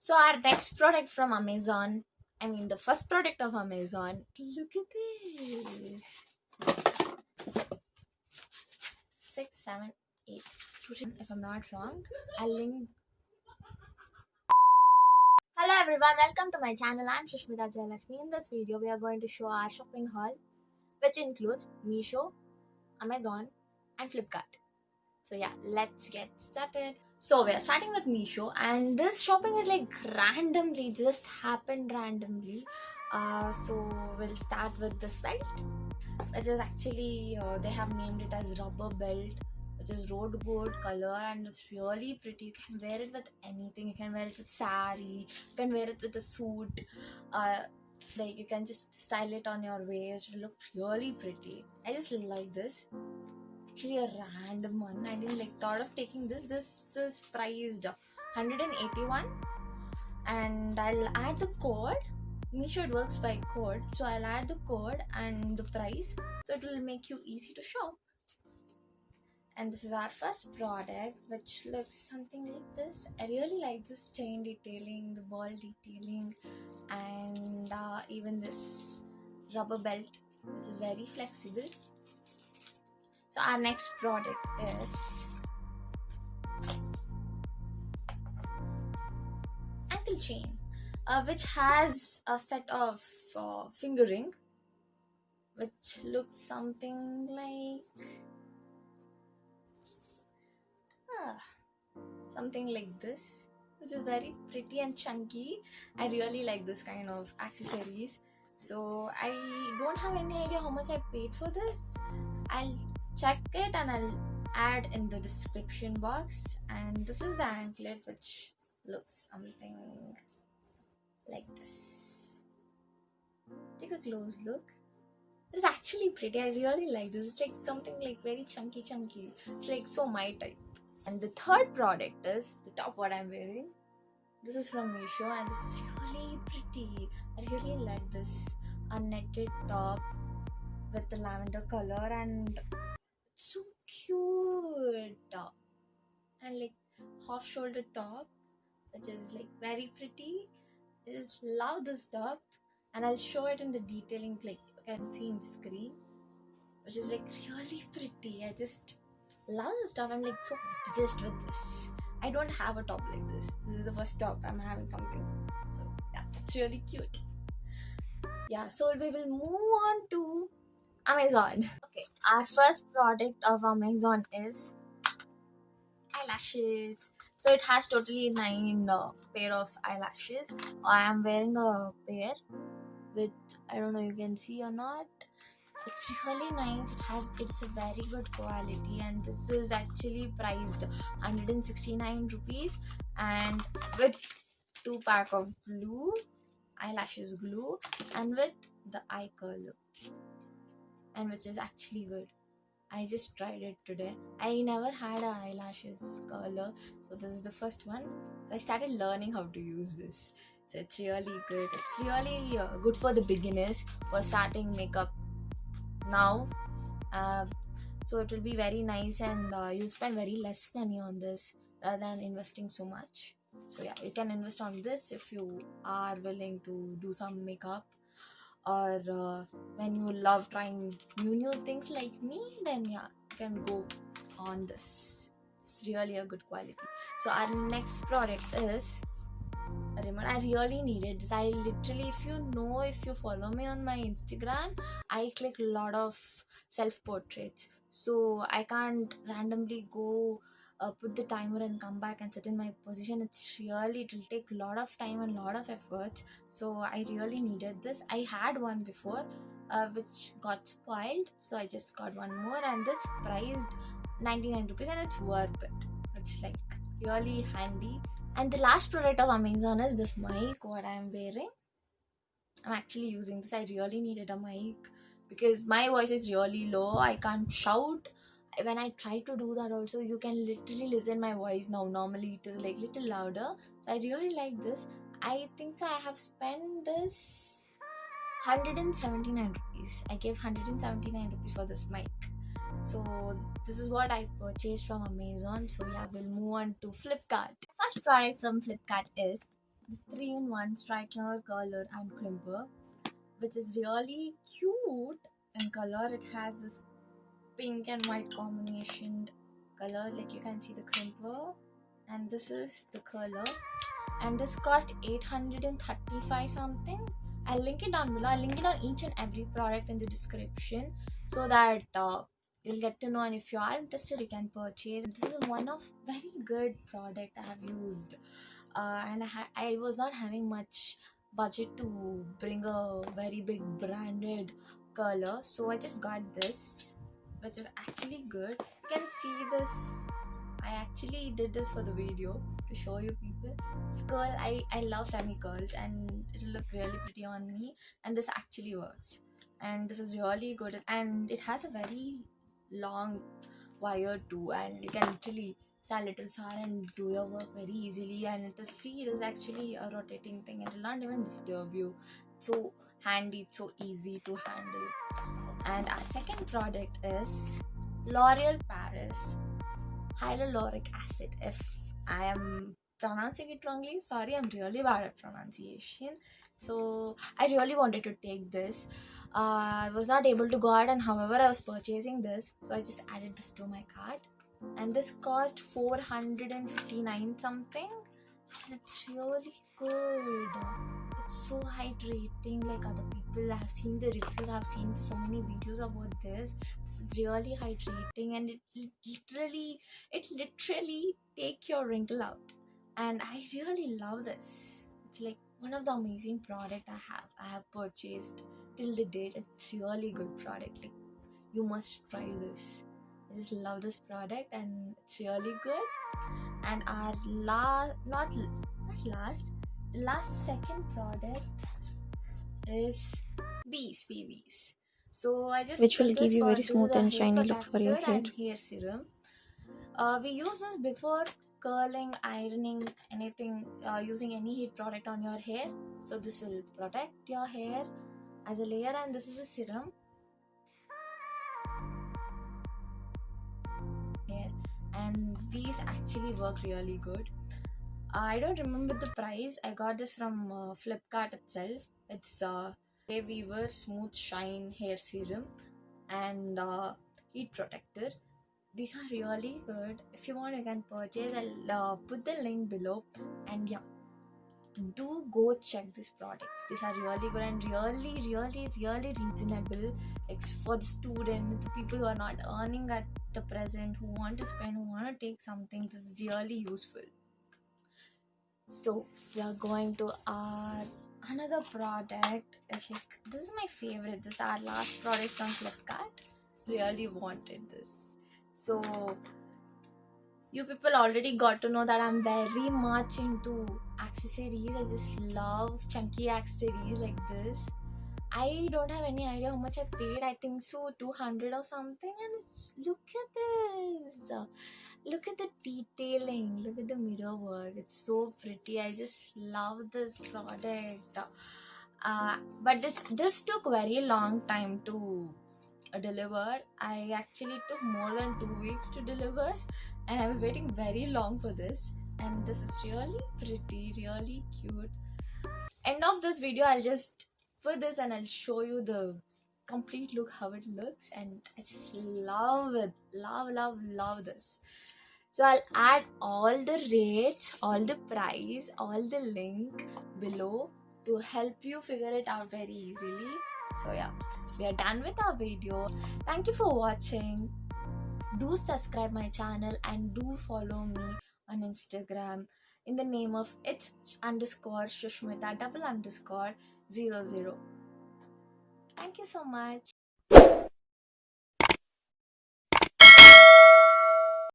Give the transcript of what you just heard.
So our next product from Amazon, I mean the first product of Amazon. Look at this. Six, seven, eight. If I'm not wrong, I'll link. Hello everyone, welcome to my channel. I'm Shushmita Jayalakshmi. In this video, we are going to show our shopping haul, which includes Meesho, Amazon, and Flipkart. So yeah, let's get started. So we are starting with Meesho and this shopping is like randomly, just happened randomly. Uh, so we'll start with this belt, which is actually, uh, they have named it as rubber belt which is road gold color and it's really pretty. You can wear it with anything. You can wear it with sari you can wear it with a suit. Uh, like you can just style it on your waist. It look really pretty. I just like this actually a random one. I didn't like thought of taking this. This is priced 181 and I'll add the code. Make sure it works by code. So I'll add the code and the price so it will make you easy to shop. And this is our first product which looks something like this. I really like this chain detailing, the ball detailing and uh, even this rubber belt which is very flexible so our next product is ankle chain uh, which has a set of uh, finger ring which looks something like ah, something like this which is very pretty and chunky. I really like this kind of accessories. So i don't have any idea how much i paid for this. I'll check it and I'll add in the description box. And this is the anklet which looks something like this. Take a close look. It's actually pretty. I really like this. It's like something like very chunky chunky. It's like so my type. And the third product is the top what I'm wearing. This is from Meesho and it's really pretty. I really like this. Unnetted top with the lavender color and cute and like half shoulder top which is like very pretty. I just love this top. And I'll show it in the detailing like you can see in the screen. Which is like really pretty. I just love this top. I'm like so obsessed with this. I don't have a top like this. This is the first top I'm having something so yeah it's really cute. Yeah so we will move on to Amazon. Okay, our first product of Amazon is eyelashes. So it has totally nine uh, pair of eyelashes. I am wearing a pair with I don't know you can see or not. It's really nice. It has it's a very good quality and this is actually priced 169 rupees and with two pack of glue eyelashes glue and with the eye curler and which is actually good I just tried it today. I never had a eyelashes color, so this is the first one. So I started learning how to use this. So it's really good. It's really uh, good for the beginners for starting makeup now. Uh, so it will be very nice and uh, you'll spend very less money on this rather than investing so much. So yeah, you can invest on this if you are willing to do some makeup or uh, when you love trying new new things like me then yeah you can go on this. It's really a good quality. So our next product is remote i really needed this. I literally if you know if you follow me on my instagram i click a lot of self portraits so i can't randomly go uh, put the timer and come back and sit in my position. It's really it will take a lot of time and lot of effort. So i really needed this. I had one before uh, which got spoiled. So i just got one more and this priced 99 rupees and it's worth it. It's like really handy. And the last product of amazon is this mic what i'm wearing. I'm actually using this. I really needed a mic because my voice is really low. I can't shout when I try to do that also you can literally listen my voice now. Normally it is like little louder. So I really like this. I think so I have spent this 179 rupees. I gave 179 rupees for this mic. So this is what I purchased from Amazon. So yeah we'll move on to Flipkart. First product from Flipkart is this three-in-one straightener, curler, and crimper, which is really cute in color. It has this pink and white combination color, like you can see the crimper, and this is the curler, and this cost 835 something. I'll link it down below. I'll link it on each and every product in the description so that uh, you'll get to know. And if you are interested you can purchase. This is one of very good product i have used. Uh, and I, I was not having much budget to bring a very big branded color so i just got this which is actually good. You can see this. I actually did this for the video to show you people. This curl i i love semi curls and it'll look really pretty on me. And this actually works. And this is really good. And it has a very long wire too. And you can literally stand a little far and do your work very easily. And is see it is actually a rotating thing it will not even disturb you. So handy it's so easy to handle and our second product is l'oreal paris hyaluronic acid. If i am pronouncing it wrongly sorry i'm really bad at pronunciation. So i really wanted to take this. Uh, I was not able to go out and however I was purchasing this so I just added this to my cart. And this cost 459 something and it's really good so hydrating like other people have seen the reviews i've seen so many videos about this. This is really hydrating and it literally it literally take your wrinkle out. And i really love this. It's like one of the amazing product i have. I have purchased till the date. It's really good product. Like you must try this. I just love this product and it's really good. And our last not not last last second product is these PVs. So I just which will give you very smooth and shiny look for your hair. and hair serum. Uh, we use this before curling, ironing, anything uh, using any heat product on your hair. So this will protect your hair as a layer, and this is a serum. Hair, and these actually work really good. I don't remember the price. I got this from uh, Flipkart itself. It's uh, Weaver Smooth Shine Hair Serum and uh, Heat Protector. These are really good. If you want, you can purchase. I'll uh, put the link below. And yeah, do go check these products. These are really good and really, really, really reasonable. Like for the students, the people who are not earning at the present, who want to spend, who want to take something. This is really useful. So we are going to our another product. It's like this is my favorite. This is our last product from Flipkart. Really wanted this. So you people already got to know that I'm very much into accessories. I just love chunky accessories like this. I don't have any idea how much I paid. I think so 200 or something. And look at this. Look at the detailing. Look at the mirror work. It's so pretty. I just love this product. Uh, but this this took very long time to uh, deliver. I actually took more than two weeks to deliver, and I was waiting very long for this. And this is really pretty, really cute. End of this video, I'll just put this and I'll show you the complete look how it looks, and I just love it. Love, love, love this. So I'll add all the rates, all the price, all the link below to help you figure it out very easily. So yeah, we are done with our video. Thank you for watching. Do subscribe my channel and do follow me on Instagram in the name of it's underscore Shushmita double underscore zero zero. Thank you so much.